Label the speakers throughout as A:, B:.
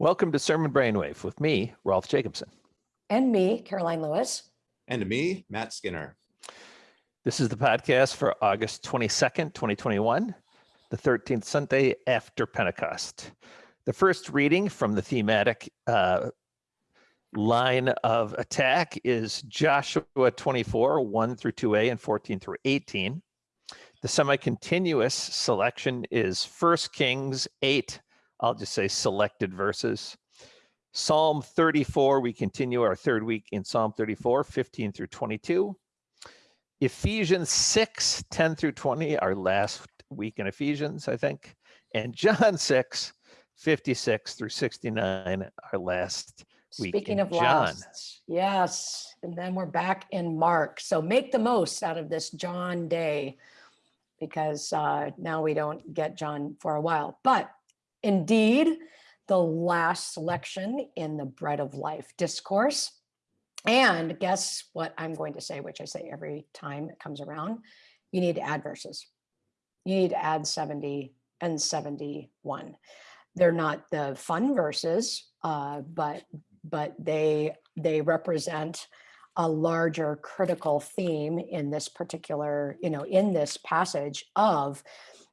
A: Welcome to Sermon Brainwave with me, Rolf Jacobson.
B: And me, Karoline Lewis.
C: And me, Matt Skinner.
A: This is the podcast for August 22nd, 2021, the 13th Sunday after Pentecost. The first reading from the thematic uh, line of attack is Joshua 24, 1 through 2a and 14 through 18. The semi-continuous selection is 1 Kings 8, I'll just say selected verses. Psalm 34, we continue our third week in Psalm 34, 15 through 22. Ephesians 6, 10 through 20, our last week in Ephesians, I think. And John 6, 56 through 69, our last week
B: Speaking
A: in
B: of
A: John.
B: last, yes, and then we're back in Mark. So make the most out of this John day because uh, now we don't get John for a while. But indeed, the last selection in the Bread of Life discourse. And guess what I'm going to say, which I say every time it comes around, you need to add verses. You need to add 70 and 71. They're not the fun verses, uh, but but they they represent a larger critical theme in this particular, you know, in this passage of,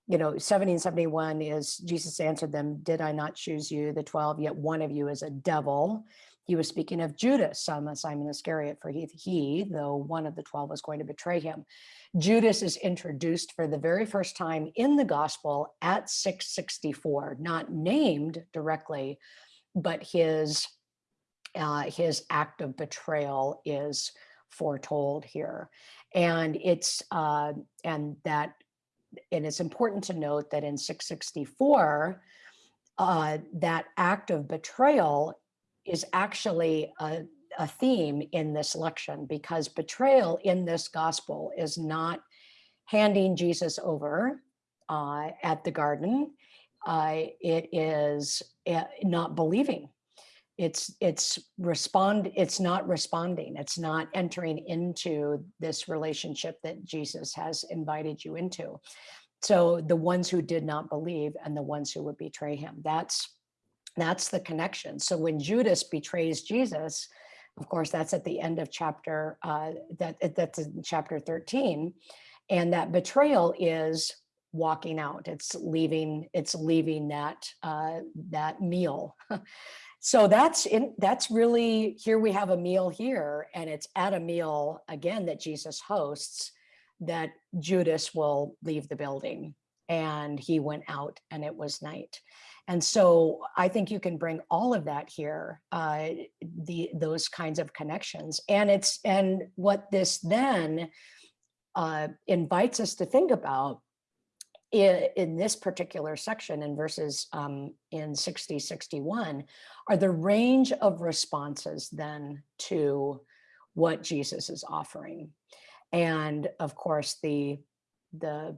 B: you know, 70 and 71 is Jesus answered them, did I not choose you, the 12, yet one of you is a devil. He was speaking of Judas, son of Simon Iscariot, for he, he, though one of the 12 was going to betray him. Judas is introduced for the very first time in the gospel at 664, not named directly, but his uh, his act of betrayal is foretold here. And it's uh, and that and it's important to note that in 664, uh, that act of betrayal is actually a, a theme in this lection because betrayal in this gospel is not handing Jesus over uh, at the garden. Uh, it is uh, not believing it's it's respond it's not responding it's not entering into this relationship that jesus has invited you into. So the ones who did not believe and the ones who would betray him that's that's the connection. So when judas betrays jesus of course that's at the end of chapter uh that that's in chapter 13 and that betrayal is walking out. It's leaving it's leaving that uh that meal so that's in that's really here we have a meal here and it's at a meal again that jesus hosts that judas will leave the building and he went out and it was night. And so i think you can bring all of that here uh the those kinds of connections. And it's and what this then uh invites us to think about in, in this particular section in verses um, in 60, 61 are the range of responses then to what Jesus is offering. And of course, the, the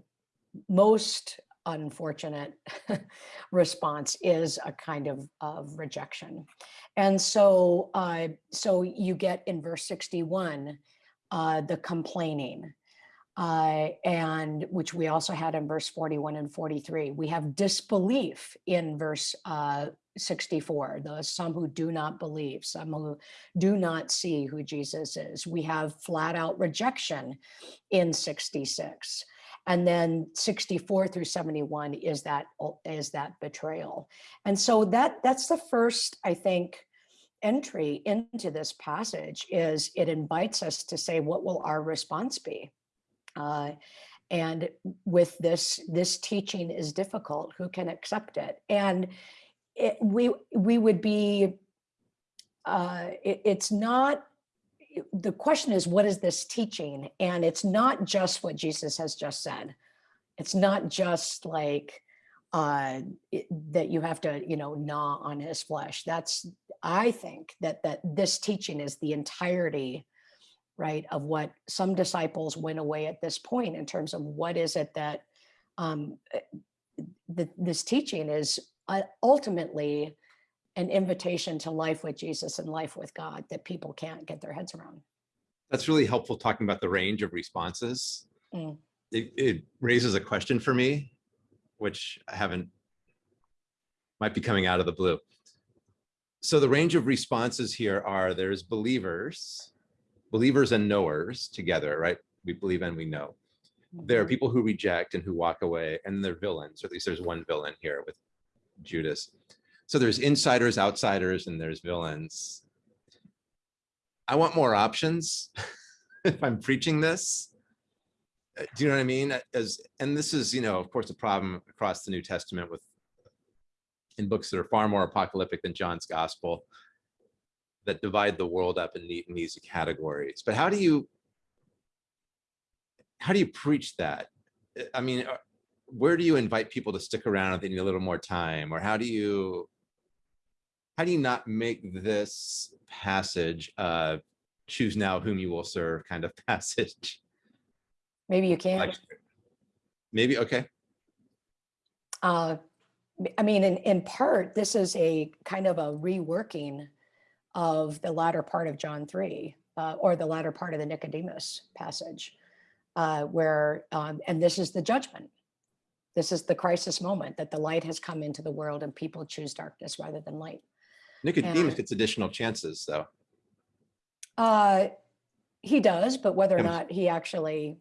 B: most unfortunate response is a kind of, of rejection. And so, uh, so you get in verse 61, uh, the complaining, uh, and which we also had in verse 41 and 43. We have disbelief in verse uh, 64, those some who do not believe, some who do not see who Jesus is. We have flat out rejection in 66. And then 64 through 71 is that is that betrayal. And so that that's the first, I think, entry into this passage is it invites us to say, what will our response be? Uh, and with this, this teaching is difficult. Who can accept it? And it, we we would be. Uh, it, it's not. The question is, what is this teaching? And it's not just what Jesus has just said. It's not just like uh, it, that you have to, you know, gnaw on his flesh. That's, I think that that this teaching is the entirety right, of what some disciples went away at this point in terms of what is it that um, eh, the, this teaching is uh, ultimately an invitation to life with Jesus and life with God that people can't get their heads around.
C: That's really helpful talking about the range of responses.
B: Mm.
C: It, it raises a question for me, which I haven't, might be coming out of the blue. So the range of responses here are there's believers, believers and knowers together, right? We believe and we know. There are people who reject and who walk away, and they're villains, or at least there's one villain here with Judas. So there's insiders, outsiders, and there's villains. I want more options if I'm preaching this. Uh, Do you know what I mean? As and this is, you know, of course, a problem across the New Testament with in books that are far more apocalyptic than John's gospel that divide the world up in and easy categories. But how do you how do you preach that? I mean, uh, where do you invite people to stick around if they need a little more time? Or how do you how do you not make this passage uh choose now whom you will serve kind of passage?
B: Maybe you can.
C: Like, maybe okay.
B: Uh, I mean, in, in part, this is a kind of a reworking of the latter part of John 3, uh, or the latter part of the Nicodemus passage, uh, where, um, and this is the judgment. This is the crisis moment that the light has come into the world and people choose darkness rather than light.
C: Nicodemus
B: And-
C: gets additional chances though.
B: Uh, he does, but whether or not he actually,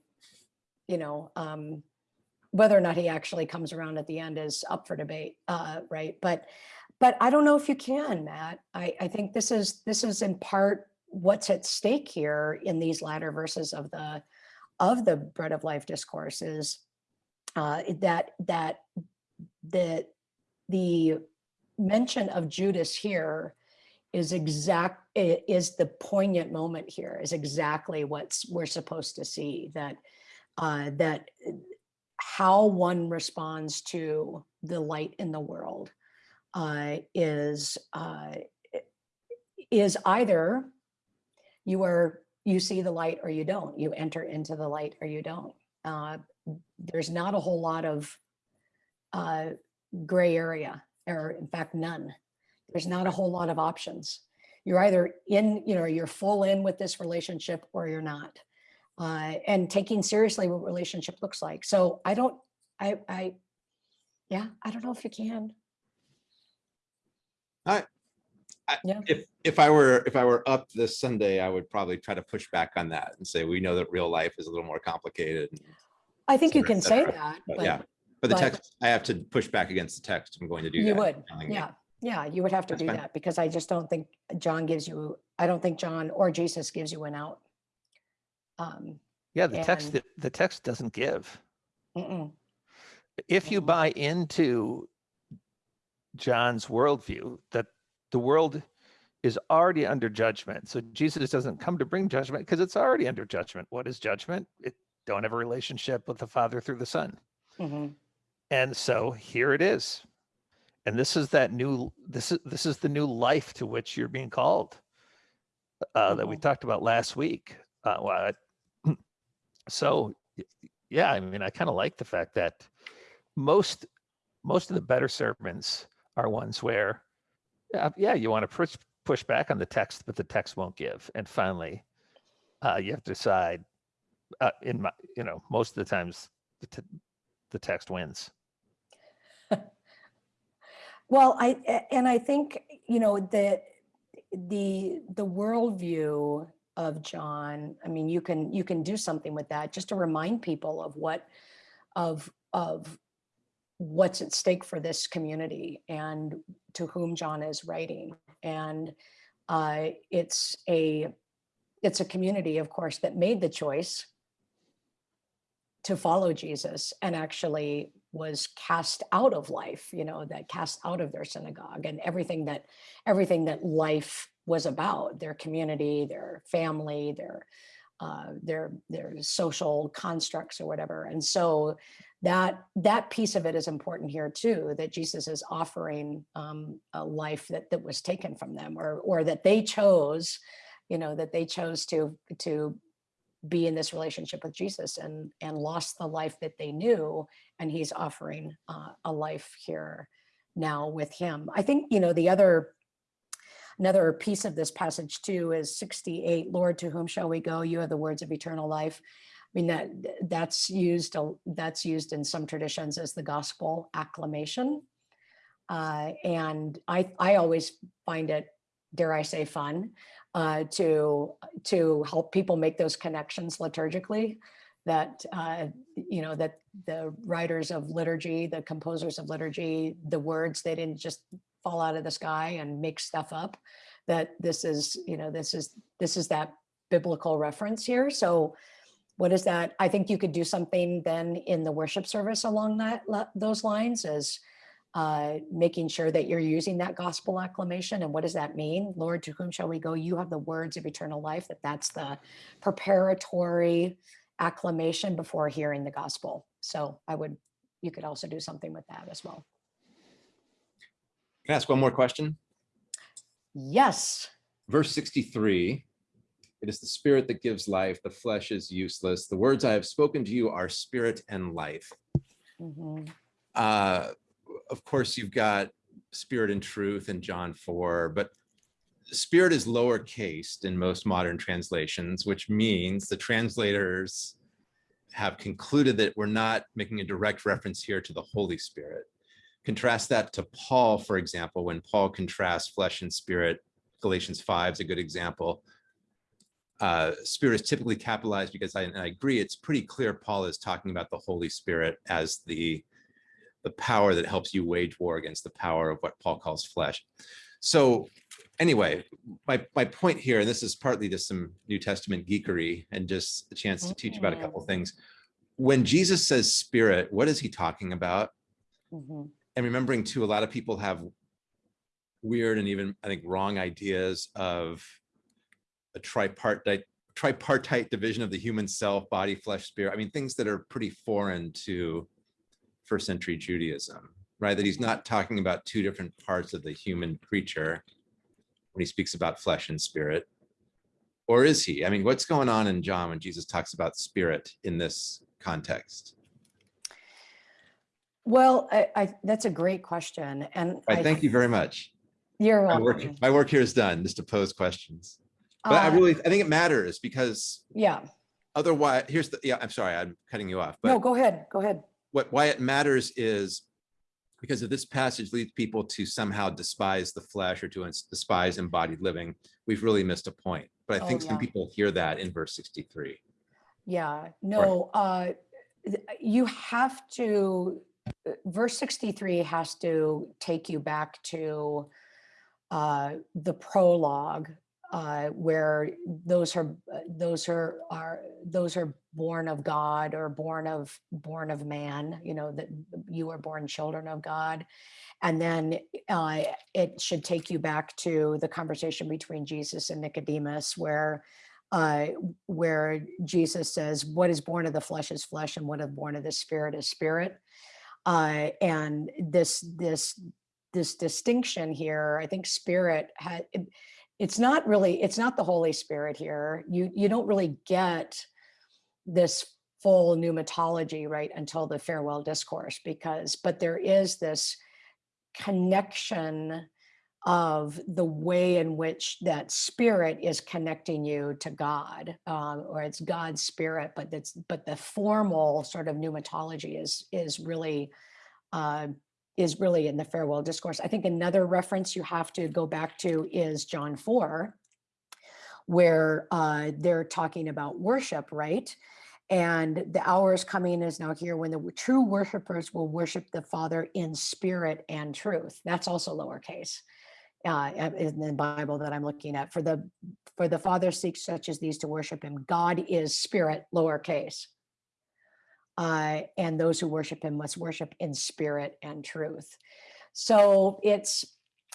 B: you know, um, whether or not he actually comes around at the end is up for debate, uh, right? But, but I don't know if you can, Matt. I, I think this is this is in part what's at stake here in these latter verses of the of the bread of life discourse is uh, that that the the mention of Judas here is exact is the poignant moment here is exactly what's we're supposed to see that uh that uh, how one responds to the light in the world uh is uh is either you are you see the light or you don't you enter into the light or you don't uh there's not a whole lot of uh gray area or in fact none there's not a whole lot of options. You're either in, you know, you're full in with this relationship or you're not. Uh, and taking seriously what relationship looks like. So I don't, I, I, yeah, I don't know if you can.
C: If if I were if I were up this Sunday, I would probably try to push back on that and say we know that real life is a little more complicated. and
B: I think you can say that,
C: But
B: but
C: yeah, but the
B: but-
C: text I have to push back against the text. I'm going to do that.
B: you would,
C: telling you.
B: yeah, yeah, you would have to
C: That's
B: do
C: fine.
B: that because I just don't think John gives you, I don't think John or Jesus gives you an out. Um,
A: Yeah, the text,
B: And-
A: the, the text doesn't give.
B: mm-mm.
A: If you buy into John's worldview, that the world is already under judgment. So Jesus doesn't come to bring judgment because it's already under judgment. What is judgment? It don't have a relationship with the Father through the Son.
B: Mhm.
A: And so here it is. And this is that new this is this is the new life to which you're being called. Uh, that we
B: Mhm.
A: talked about last week. Uh, well, I- so yeah, I mean, I kind of like the fact that most most of the better sermons are ones where yeah, yeah you want to push push back on the text, but the text won't give. And finally, uh, you have to decide. Uh, in my, you know, most of the times, the, the text wins.
B: Well, I and I think, you know, that the, the worldview of John, I mean, you can, you can do something with that just to remind people of what, of, of what's at stake for this community and to whom John is writing. And uh, it's a, it's a community, of course, that made the choice to follow Jesus and actually was cast out of life, you know, that cast out of their synagogue and everything that everything that life was about, their community, their family, their uh, their their social constructs or whatever. And so that that piece of it is important here too, that Jesus is offering um, a life that that was taken from them or or that they chose, you know, that they chose to to be in this relationship with Jesus and and lost the life that they knew and he's offering uh, a life here now with him. I think you know the other another piece of this passage too is 68 Lord to whom shall we go you have the words of eternal life. I mean that that's used that's used in some traditions as the gospel acclamation Uh, and I, I always find it, dare I say, fun uh, to, to help people make those connections liturgically that, uh, you know, that the writers of liturgy, the composers of liturgy, the words, they didn't just fall out of the sky and make stuff up, that this is, you know, this is, this is that biblical reference here. So what is that? I think you could do something then in the worship service along that, those lines as uh, making sure that you're using that gospel acclamation. And what does that mean? Lord, to whom shall we go? You have the words of eternal life, that that's the preparatory acclamation before hearing the gospel. So I would, you could also do something with that as well.
C: Can I ask one more question?
B: Yes.
C: Verse 63, it is the spirit that gives life, the flesh is useless. The words I have spoken to you are spirit and life.
B: Mhm.
C: Uh, of course, you've got spirit and truth in John 4, but spirit is lowercase in most modern translations, which means the translators have concluded that we're not making a direct reference here to the Holy Spirit. Contrast that to Paul, for example, when Paul contrasts flesh and spirit, Galatians 5 is a good example. Uh, spirit is typically capitalized because I, I agree, it's pretty clear Paul is talking about the Holy Spirit as the the power that helps you wage war against the power of what Paul calls flesh. So anyway, my, my point here, and this is partly just some New Testament geekery and just a chance to teach about a couple of things. When Jesus says spirit, what is he talking about?
B: Mhm.
C: And remembering too, a lot of people have weird and even, I think, wrong ideas of a tripartite tripartite division of the human self, body, flesh, spirit. I mean, things that are pretty foreign to first century Judaism, right? That he's not talking about two different parts of the human creature when he speaks about flesh and spirit. Or is he? I mean, what's going on in John when Jesus talks about spirit in this context?
B: Well, I, I, that's a great question. And
C: Right,
B: I,
C: thank you very much.
B: you're
C: My work,
B: welcome.
C: my work here is done, just to pose questions. But I
B: Uh,
C: really, I think it matters because
B: Yeah,
C: otherwise, here's the, yeah, I'm sorry, I'm cutting you off,
B: no,
C: but
B: go ahead, go ahead.
C: what, why it matters is because if this passage leads people to somehow despise the flesh or to despise embodied living, we've really missed a point. But I
B: Oh,
C: think some people hear that in verse 63.
B: Yeah, no, uh, you have to, verse 63 has to take you back to uh, the prologue uh, where those are, those are, are, those are born of God or born of, born of man, you know, that you are born children of God. And then uh, it should take you back to the conversation between Jesus and Nicodemus where uh, where Jesus says, "What is born of the flesh is flesh, and what is born of the spirit is spirit." Uh, and this this this distinction here, I think, spirit had. It, it's not really. It's not the Holy Spirit here. You you don't really get this full pneumatology right until the farewell discourse because but there is this connection of the way in which that spirit is connecting you to God, um, or it's God's spirit, but that's but the formal sort of pneumatology is is really uh, is really in the farewell discourse. I think another reference you have to go back to is John four, where uh, they're talking about worship, right? And the hour is coming is now here when the true worshipers will worship the Father in spirit and truth. That's also lowercase uh, in the Bible that I'm looking at. For the for the Father seeks such as these to worship Him. God is spirit, lowercase, uh, and those who worship Him must worship in spirit and truth. So it's,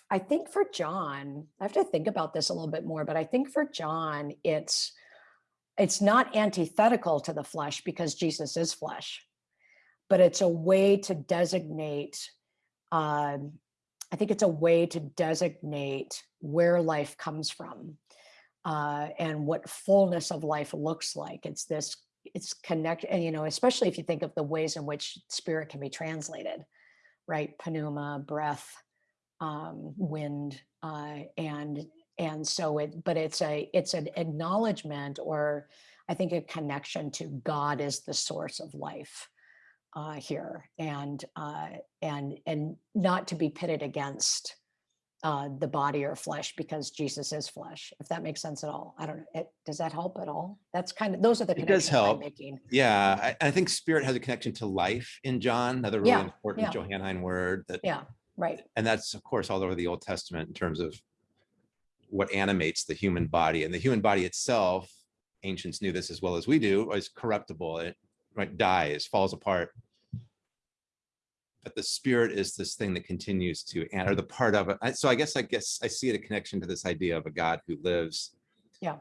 B: I think for John, I have to think about this a little bit more, but I think for John, it's it's not antithetical to the flesh because Jesus is flesh, but it's a way to designate. Um, I think it's a way to designate where life comes from uh, and what fullness of life looks like. It's this, it's connect, and you know, especially if you think of the ways in which spirit can be translated, right? Pneuma, breath, um, wind, uh, and and so it, but it's a, it's an acknowledgement or I think a connection to God as the source of life uh, here, and uh, and and not to be pitted against uh, the body or flesh because Jesus is flesh, if that makes sense at all. I don't know. It, does that help at all? That's kind of, those are the
C: It does
B: connections I'm
C: help.
B: making.
C: Yeah, I, I think spirit has a connection to life in John, another really
B: Yeah,
C: important
B: yeah.
C: Johannine word that,
B: Yeah, right.
C: and that's of course all over the Old Testament in terms of what animates the human body and the human body itself. Ancients knew this as well as we do, is corruptible. It right, dies, falls apart. But the spirit is this thing that continues to, and or the part of it. So I guess, I guess I see it a connection to this idea of a God who lives.
B: Yeah.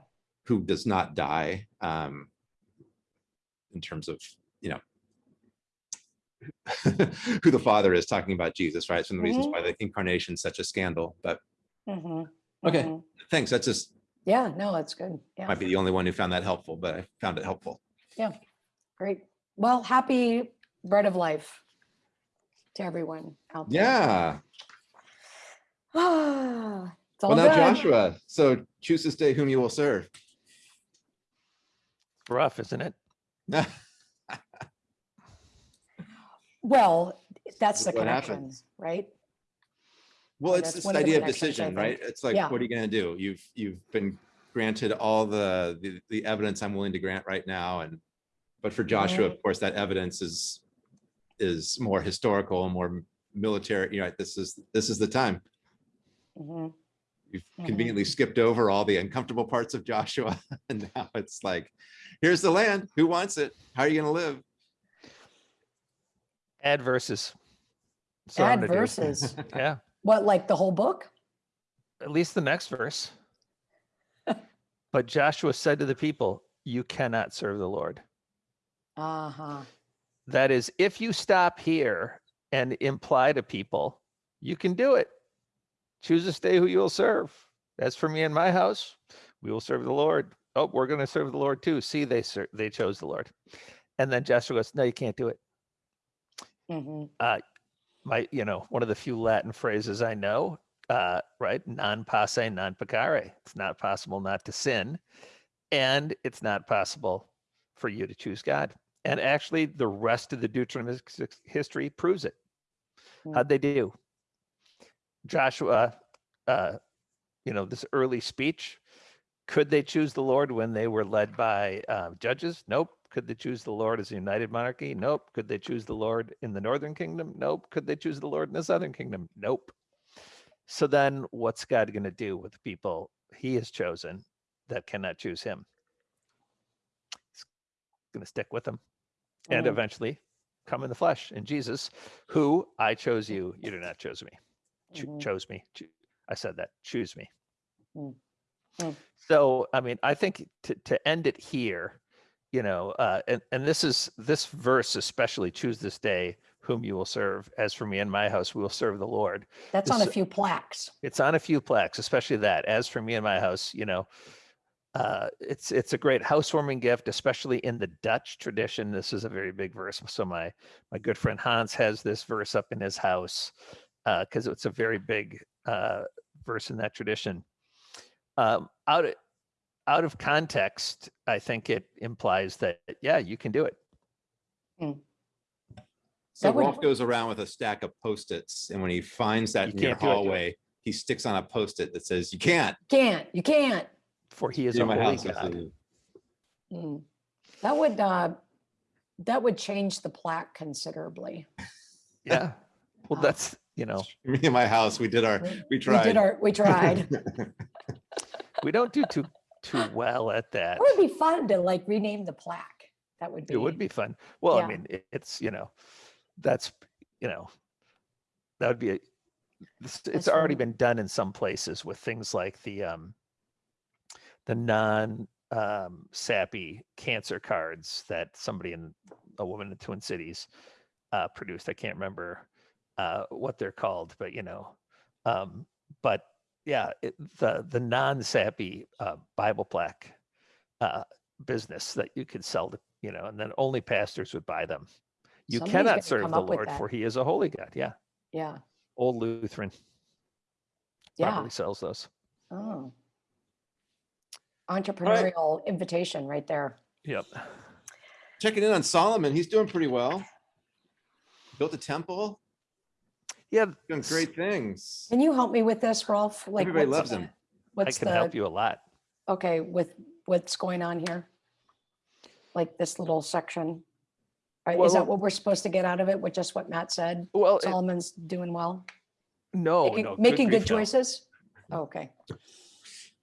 C: Who does not die. Um, in terms of, you know, who the father is talking about Jesus, right? Some of the reasons
B: Mhm.
C: why the incarnation is such a scandal, but
B: Mhm,
C: Okay.
B: mhm.
C: thanks. That's just,
B: Yeah, no, that's good. Yeah,
C: might be the only one who found that helpful, but I found it helpful.
B: Great. Well, happy bread of life to everyone out there.
C: Yeah.
B: Ah, It's all
C: Well, now
B: good.
C: Joshua, so choose this day whom you will serve.
A: It's Rough, isn't it?
B: Well, that's the
C: What
B: connection,
C: happens?
B: right?
C: Well,
B: Oh,
C: it's
B: that's
C: this
B: one of
C: idea of decision, right? It's like,
B: Yeah.
C: what are you gonna do? You've, you've been granted all the, the, the evidence I'm willing to grant right now and, but for Joshua,
B: Mm-hmm.
C: of course, that evidence is, is more historical, more military, you know, this is, this is the time.
B: Mhm.
C: We've
B: Mhm.
C: conveniently skipped over all the uncomfortable parts of Joshua. And now it's like, here's the land. Who wants it? How are you gonna live?
A: Add verses. That's what I'm
B: Add
A: gonna do.
B: verses.
A: Yeah,
B: What, like the whole book?
A: at least the next verse. But Joshua said to the people, you cannot serve the Lord.
B: Uh-huh.
A: That is, if you stop here and imply to people, you can do it. Choose this day who you will serve. As for me and my house, we will serve the Lord. Oh, we're going to serve the Lord too. See, they ser- they chose the Lord. And then Joshua goes, no, you can't do it.
B: mhm,
A: My, you know, one of the few Latin phrases I know, uh, right? Non posse, non peccare. It's not possible not to sin. And it's not possible for you to choose God. And actually, the rest of the Deuteronomic history proves it. How'd they do? Joshua, uh, you know, this early speech, could they choose the Lord when they were led by uh, judges? Nope. Could they choose the Lord as a united monarchy? Nope. Could they choose the Lord in the northern kingdom? Nope. Could they choose the Lord in the southern kingdom? Nope. So then what's God going to do with the people he has chosen that cannot choose him? He's going to stick with them and
B: mhm.
A: eventually come in the flesh in Jesus, who I chose you, you did not chose me. Cho-
B: Mhm.
A: chose me. Cho- I said that. Choose me.
B: Mm. Mm.
A: So, I mean, I think to, to end it here, you know, uh, and, and this is this verse especially choose this day whom you will serve. As for me and my house, we will serve the Lord.
B: That's on a few plaques.
A: It's on a few plaques, especially that. As for me and my house, you know, uh, it's it's a great housewarming gift, especially in the Dutch tradition. This is a very big verse. So my my good friend Hans has this verse up in his house because it's a very big uh, verse in that tradition. Um, out of, out of context, I think it implies that yeah, you can do it.
C: So
B: That would-
C: Rolf goes around with a stack of Post-its and when he finds that
A: You
C: in your
A: can't it.
C: hallway, he sticks on a Post-it that says, you can't.
B: Can't, you can't.
A: For he is
C: be
A: a
C: my
A: holy
C: house."
A: God.
B: Mm. That would, uh, that would change the plaque considerably.
A: Yeah. Well,
B: Uh,
A: that's you know
C: Me and my house, we did our,
B: We
C: we
B: we did
C: tried.
B: our, we tried.
A: we don't do too too well at that.
B: It would be fun to like rename the plaque. That would be.
A: It would be fun. Well,
B: Yeah.
A: I mean, it, it's you know, that's you know, that would be. A, it's, it's already been done in some places with things like the um, the non um, sappy cancer cards that somebody in a woman in the Twin Cities uh, produced. I can't remember uh, what they're called, but you know, um, but yeah, it, the the non sappy uh, Bible plaque uh, business that you could sell to, you know, and then only pastors would buy them. You
B: Somebody's
A: cannot serve the Lord, for he is a holy God. Yeah.
B: Yeah,
A: Old Lutheran
B: yeah.
A: probably sells those.
B: Oh. Entrepreneurial invitation right there.
A: Yep.
C: Checking in on Solomon, he's doing pretty well. Built a temple.
A: Yeah,
C: Doing great things.
B: Can you help me with this, Rolf? Like,
C: Everybody loves
B: the-
C: him.
A: I
B: What's
A: can help you a lot.
B: okay, with what's going on here? Like this little section? Right, Is that what we're supposed to get out of it with just what Matt said?
A: Well, it-
B: Solomon's doing well?
A: no,
B: Making-
A: no.
B: Making good
A: grief, no.
B: choices? Oh, okay.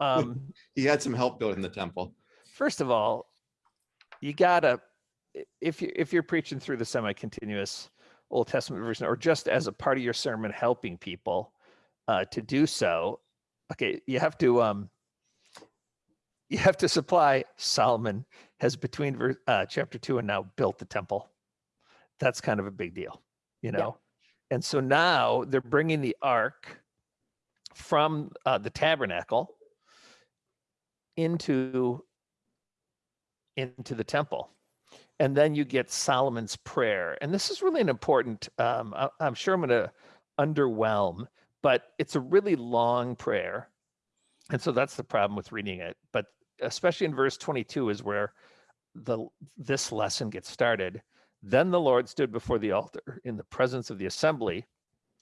A: Um,
C: He had some help building the temple.
A: first of all, you gotta if you if you're preaching through the semi-continuous Old Testament version, or just as a part of your sermon, helping people uh, to do so, okay, you have to um, you have to supply. Solomon has between ver- uh, chapter two and now built the temple. That's kind of a big deal, you
B: Yeah.
A: know. And so now they're bringing the ark from uh, the tabernacle into into the temple. And then you get solomon's prayer. And this is really an important um, I, i'm sure i'm going to underwhelm but it's a really long prayer. And so that's the problem with reading it. But especially in verse 22 is where the this lesson gets started. Then the lord stood before the altar in the presence of the assembly.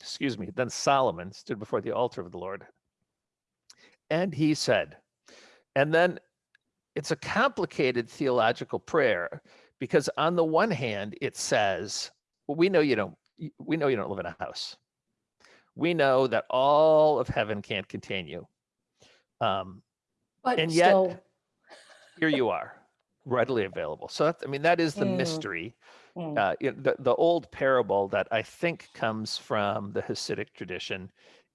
A: Excuse me. Then solomon stood before the altar of the lord. And he said and then it's a complicated theological prayer because on the one hand it says well, we know you don't we know you don't live in a house. We know that all of heaven can't contain you. Um,
B: But
A: And yet-
B: still,
A: here you are readily available. So that's, i mean that is the
B: Mm.
A: mystery
B: mm,
A: uh, the, the old parable that i think comes from the hasidic tradition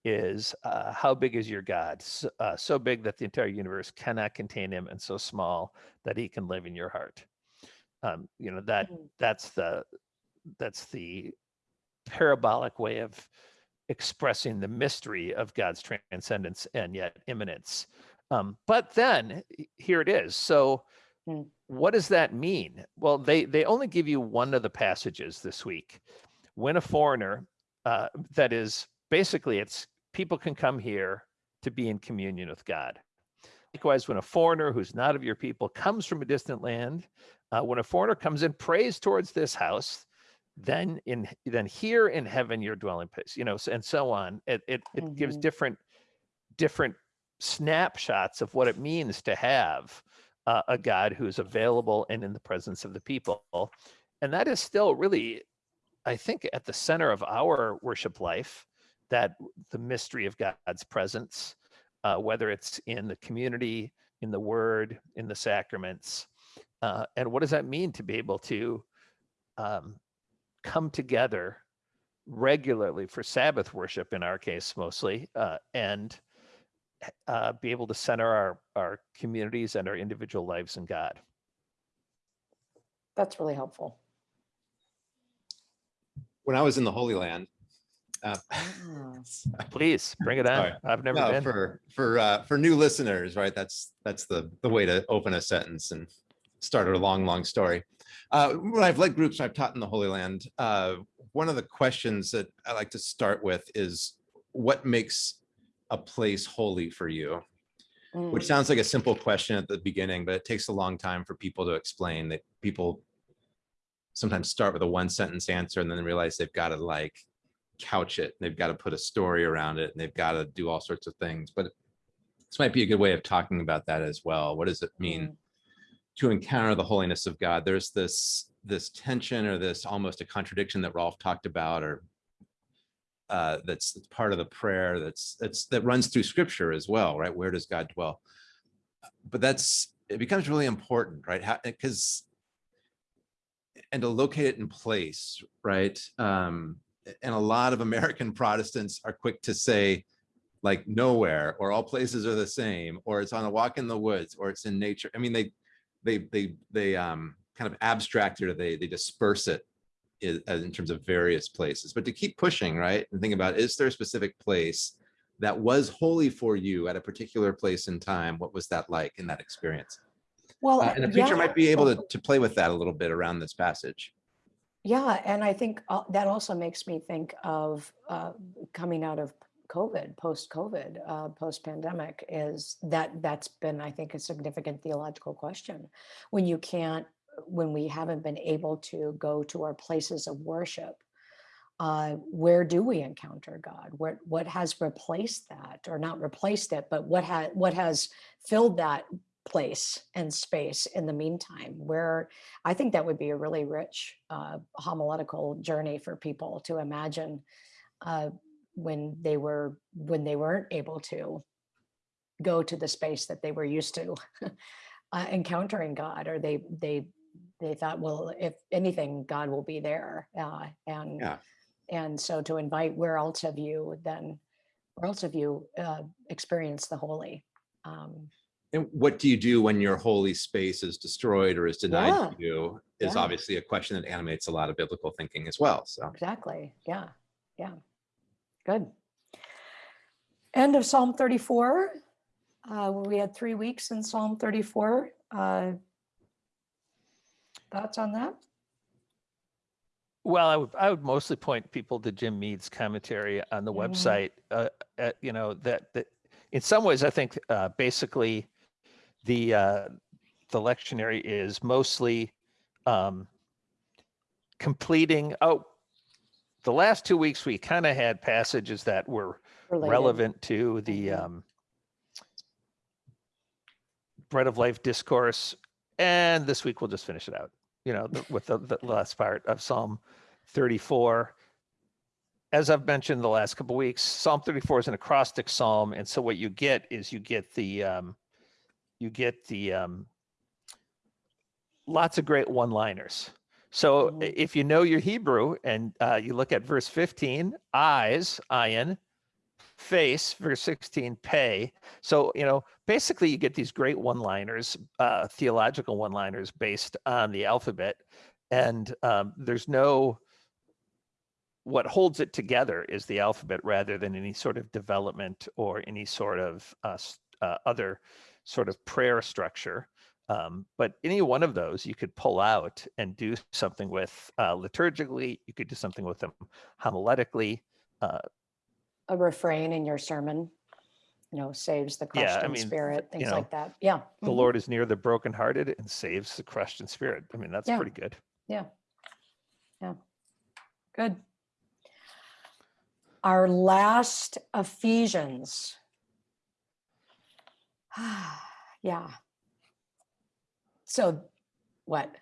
A: is uh, how big is your god? So, uh, so big that the entire universe cannot contain him and so small that he can live in your heart. Um, you know that
B: Mm.
A: that's the that's the parabolic way of expressing the mystery of god's transcendence and yet immanence. Um, but then here it is. So
B: Mm.
A: what does that mean? Well they they only give you one of the passages this week. When a foreigner uh, that is basically it's people can come here to be in communion with god. Likewise when a foreigner who's not of your people comes from a distant land uh, when a foreigner comes and prays towards this house then in then here in heaven your dwelling place you know and so on. It it, it gives
B: Mhm.
A: different different snapshots of what it means to have uh, a god who's available and in the presence of the people. And that is still really i think at the center of our worship life that the mystery of god's presence uh, whether it's in the community in the word in the sacraments uh, and what does that mean to be able to um, come together regularly for sabbath worship in our case mostly uh, and uh, be able to center our our communities and our individual lives in god
B: that's really helpful.
C: When I was in the Holy Land, uh,
B: Ah,
A: please bring it on
C: Sorry.
A: i've never
C: no,
A: been
C: for for uh, for new listeners, right? That's that's the the way to open a sentence and start a long, long story. Uh, when I've led groups, I've taught in the Holy Land. Uh, one of the questions that I like to start with is, what makes a place holy for you? Which
B: mm,
C: sounds like a simple question at the beginning, but it takes a long time for people to explain that people sometimes start with a one sentence answer and then realize they've got to like couch it. They've got to put a story around it and they've got to do all sorts of things. But this might be a good way of talking about that as well. What does it mean
B: mm,
C: to encounter the holiness of God? There's this this tension or this almost a contradiction that Rolf talked about or uh, that's that's part of the prayer that's that's that runs through scripture as well, right? Where does God dwell? But that's it becomes really important, right? Because and to locate it in place, right? Um, and a lot of American Protestants are quick to say, like nowhere, or all places are the same, or it's on a walk in the woods, or it's in nature. I mean, they they they they um kind of abstract it or they they disperse it i- as in terms of various places. But to keep pushing, right, and think about is there a specific place that was holy for you at a particular place in time? What was that like in that experience?
B: Well,
C: Uh, and a preacher
B: yeah,
C: might be able to to play with that a little bit around this passage.
B: Yeah, and I think uh, that also makes me think of uh, coming out of COVID, post-COVID, uh, post-pandemic, is that that's been, I think, a significant theological question. When you can't, when we haven't been able to go to our places of worship, uh, where do we encounter God? What what has replaced that, or not replaced it, but what has what has filled that place and space in the meantime? Where I think that would be a really rich uh, homiletical journey for people to imagine uh, when they were when they weren't able to go to the space that they were used to uh, encountering God, or they they they thought, well, if anything, God will be there, uh, and
C: Yeah.
B: and so to invite, where else have you then, where else have you uh, experienced the holy? Um,
C: And what do you do when your holy space is destroyed or is denied
B: Yeah.
C: to you is
B: Yeah.
C: obviously a question that animates a lot of biblical thinking as well. So
B: exactly. Yeah. Yeah. Good. End of Psalm 34. Uh, we had three weeks in Psalm 34. Uh, thoughts on that?
A: Well, I would, I would mostly point people to Jim Mead's commentary on the
B: Mhm.
A: website. Uh, uh, you know that that in some ways, I think uh, basically the uh, the lectionary is mostly um, completing. Oh, the last two weeks we kind of had passages that were
B: Related.
A: relevant to the
B: Mhm.
A: um, bread of life discourse and this week we'll just finish it out you know the, with the, the last part of psalm 34 as i've mentioned the last couple weeks psalm 34 is an acrostic psalm and so what you get is you get the um, you get the um, lots of great one liners so
B: Mhm.
A: if you know your hebrew and uh, you look at verse 15 eyes ayin face verse 16 pay. So you know basically you get these great one liners uh, theological one liners based on the alphabet. And um, there's no what holds it together is the alphabet rather than any sort of development or any sort of uh, uh, other sort of prayer structure um, but any one of those you could pull out and do something with uh, liturgically you could do something with them homiletically uh,
B: A refrain in your sermon, you know, saves the
A: Yeah,
B: crushed
A: I
B: in
A: mean,
B: spirit, things
A: know,
B: like that. Yeah.
A: the
B: mhm,
A: lord is near the brokenhearted and saves the crushed in spirit i mean that's
B: Yeah.
A: pretty good
B: Yeah. Yeah. Good. Our last Ephesians. Yeah. So what?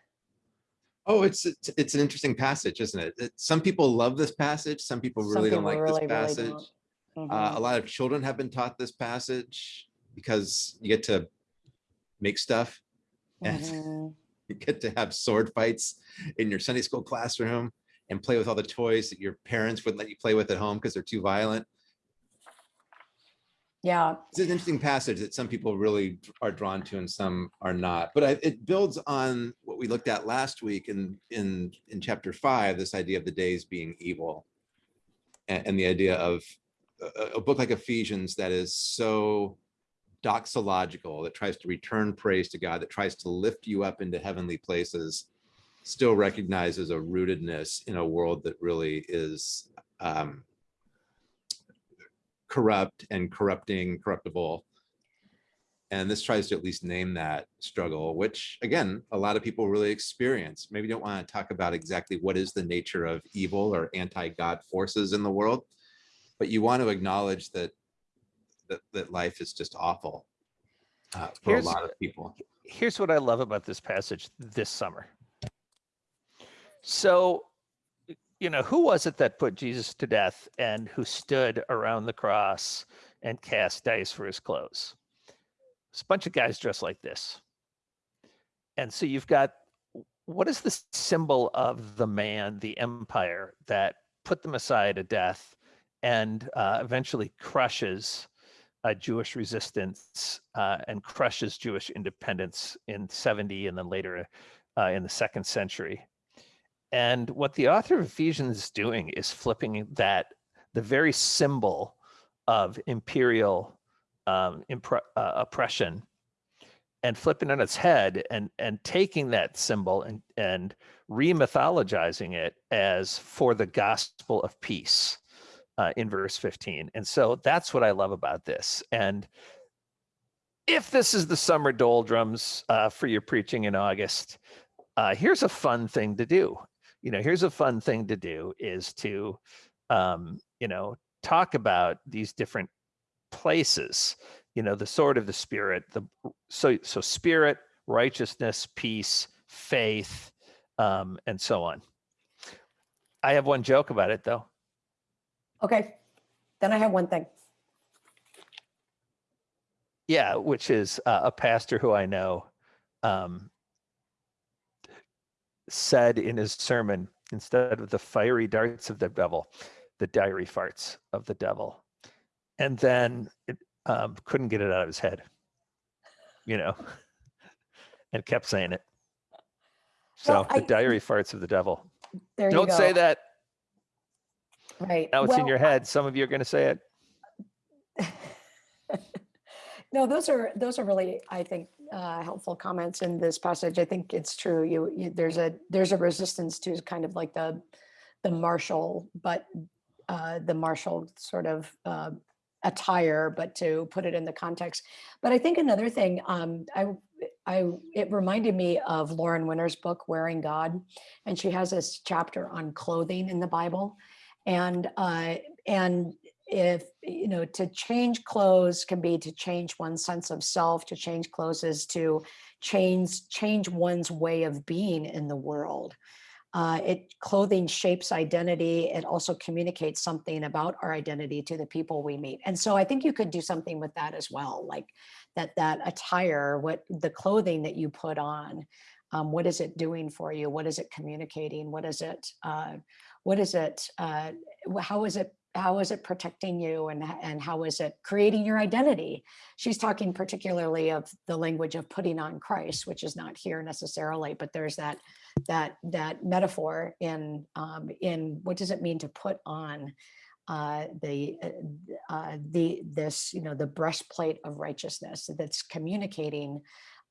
C: Oh, it's it's, it's an interesting passage, isn't it? It- Some people love this passage. Some people
B: Some
C: really don't like
B: really,
C: this
B: really
C: passage.
B: don't.
C: Uh,
B: Mhm.
C: a lot of children have been taught this passage because you get to make stuff and
B: Mhm.
C: you get to have sword fights in your Sunday school classroom and play with all the toys that your parents wouldn't let you play with at home because they're too violent.
B: Yeah.
C: It's an interesting passage that some people really are drawn to and some are not. But I, it builds on what we looked at last week in in in chapter five, this idea of the days being evil, and, and the idea of a, a book like Ephesians that is so doxological, that tries to return praise to God, that tries to lift you up into heavenly places, still recognizes a rootedness in a world that really is um, corrupt and corrupting, corruptible. And this tries to at least name that struggle, which again, a lot of people really experience. Maybe don't want to talk about exactly what is the nature of evil or anti-God forces in the world, but you want to acknowledge that that, that life is just awful uh, for
A: Here's-
C: a lot of people.
A: here's what I love about this passage this summer. So, you know, who was it that put Jesus to death and who stood around the cross and cast dice for his clothes? It's a bunch of guys dressed like this. And so you've got what is the symbol of the man, the empire that put the Messiah to death and uh, eventually crushes uh, Jewish resistance uh, and crushes Jewish independence in 70 and then later uh, in the second century. And what the author of Ephesians is doing is flipping that, the very symbol of imperial um, uh, oppression and flipping on its head and and taking that symbol and and remythologizing it as for the gospel of peace uh, in verse 15 and so that's what i love about this. And if this is the summer doldrums uh, for your preaching in august uh, here's a fun thing to do you know, here's a fun thing to do is to, um, you know, talk about these different places, you know, the sword of the spirit, the so so spirit, righteousness, peace, faith, um, and so on. I have one joke about it though.
B: Okay, then I have one thing.
A: Yeah, which is uh, a pastor who I know um, said in his sermon instead of the fiery darts of the devil, the diary farts of the devil, and then it, um, couldn't get it out of his head, you know, and kept saying it. So
B: Well,
A: the
B: I-
A: diary farts of the devil. Don't say that.
B: Right.
A: Now it's in your head. Some of you are going to say it.
B: No, those are, those are really, I think, uh, helpful comments in this passage. I think it's true. You, you, there's a, there's a resistance to kind of like the, the martial, but uh, the martial sort of uh, attire, but to put it in the context. But I think another thing, um, I, I, it reminded me of Lauren Winner's book, Wearing God, and she has this chapter on clothing in the Bible, and uh, and if you know to change clothes can be to change one's sense of self to change clothes is to change change one's way of being in the world. Uh, it clothing shapes identity. It also communicates something about our identity to the people we meet. And so i think you could do something with that as well like that that attire what the clothing that you put on um, what is it doing for you? What is it communicating? What is it uh, what is it uh, how is it how is it protecting you and, and how is it creating your identity? She's talking particularly of the language of putting on christ which is not here necessarily but there's that that that metaphor in um, in what does it mean to put on uh, the uh, uh, the this you know the breastplate of righteousness that's communicating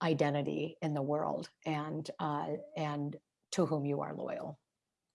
B: identity in the world and uh, and to whom you are loyal